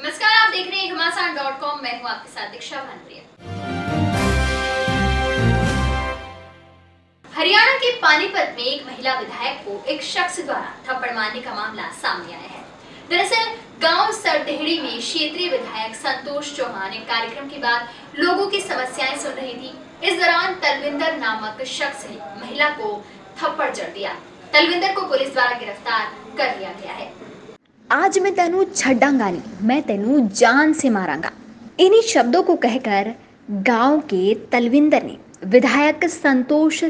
नमस्कार, आप देख रहे हैं घमासान डॉट कॉम। मैं हूँ आपके साथ दीक्षा भानप्रिया हरियाणा के पानीपत में एक महिला विधायक को एक शख्स द्वारा थप्पड़ मारने का मामला सामने आया है। दरअसल, गाँव सरटेहड़ी में क्षेत्रीय विधायक संतोष चौहान एक कार्यक्रम के बाद लोगों की समस्याएँ सुन रही थी। इस दौरान तलविंदर नामक शख्स ने महिला को थप्पड़ जड़ दिया। तलविंदर को पुलिस द्वारा गिरफ़्तार कर लिया गया है। आज मैं तेनू छड्डांगा नहीं मैं तेनू जान से मारांगा। इन्हीं शब्दों को कहकर गाँव के तलविंदर ने विधायक संतोष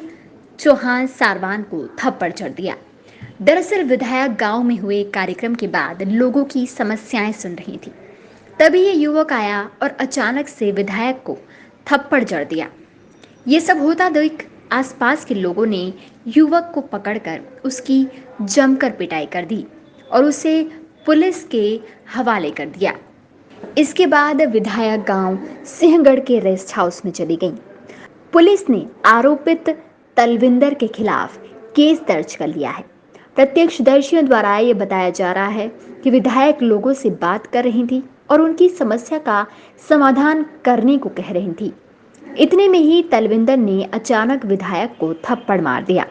चौहान सारवान को थप्पड़ चढ़ दिया। दरअसल विधायक गाँव में हुए कार्यक्रम के बाद लोगों की समस्याएँ सुन रही थी। तभी ये युवक आया और अचानक से विधायक को थप्पड़ जड़ दिया। ये सब होता देख आसपास के लोगों ने युवक को पकड़कर उसकी जमकर पिटाई कर दी और उसे पुलिस के हवाले कर दिया। इसके बाद विधायक गाँव सिंहगढ़ के रेस्ट हाउस में चली गई। पुलिस ने आरोपित तलविंदर के खिलाफ केस दर्ज कर लिया है। प्रत्यक्षदर्शियों द्वारा ये बताया जा रहा है कि विधायक लोगों से बात कर रही थी और उनकी समस्या का समाधान करने को कह रही थी। इतने में ही तलविंदर ने अचानक विधायक को थप्पड़ मार दिया।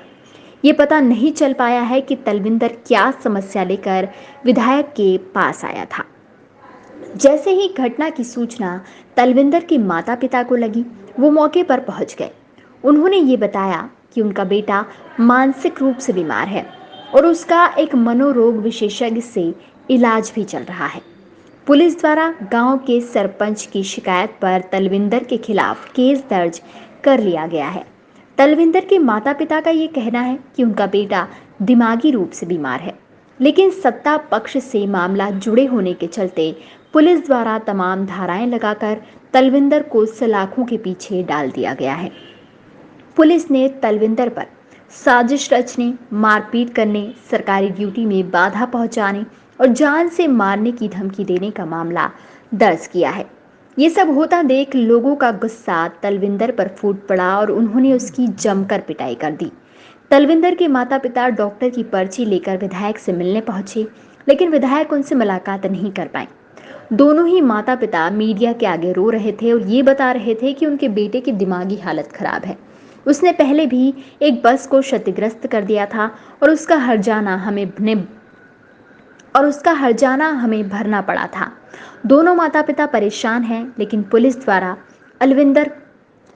ये पता नहीं चल पाया है कि तलविंदर क्या समस्या लेकर विधायक के पास आया था। जैसे ही घटना की सूचना तलविंदर के माता पिता को लगी, वो मौके पर पहुँच गए। उन्होंने ये बताया कि उनका बेटा मानसिक रूप से बीमार है और उसका एक मनोरोग विशेषज्ञ से इलाज भी चल रहा है। पुलिस द्वारा गाँव के सरपंच की शिकायत पर तलविंदर के खिलाफ केस दर्ज कर लिया गया है। तलविंदर के माता पिता का ये कहना है कि उनका बेटा दिमागी रूप से बीमार है। लेकिन सत्ता पक्ष से मामला जुड़े होने के चलते पुलिस द्वारा तमाम धाराएँ लगाकर तलविंदर को सलाखों के पीछे डाल दिया गया है। पुलिस ने तलविंदर पर साजिश रचने, मारपीट करने, सरकारी ड्यूटी में बाधा पहुँचाने और जान से मारने की धमकी देने का मामला दर्ज किया है। ये सब होता देख लोगों का गुस्सा तलविंदर पर फूट पड़ा और उन्होंने उसकी जमकर पिटाई कर दी। तलविंदर के माता पिता डॉक्टर की पर्ची लेकर विधायक से मिलने पहुँचे, लेकिन विधायक उनसे मुलाकात नहीं कर पाए। दोनों ही माता पिता मीडिया के आगे रो रहे थे और ये बता रहे थे कि उनके बेटे की दिमागी हालत खराब है। उसने पहले भी एक बस को क्षतिग्रस्त कर दिया था और उसका हर जाना हमें और उसका हर्जाना हमें भरना पड़ा था दोनों माता पिता परेशान हैं, लेकिन पुलिस द्वारा अलविंदर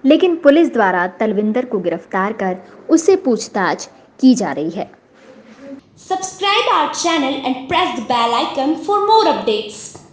लेकिन पुलिस द्वारा तलविंदर को गिरफ़्तार कर उससे पूछताछ की जा रही है subscribe our channel and press the bell icon for more updates.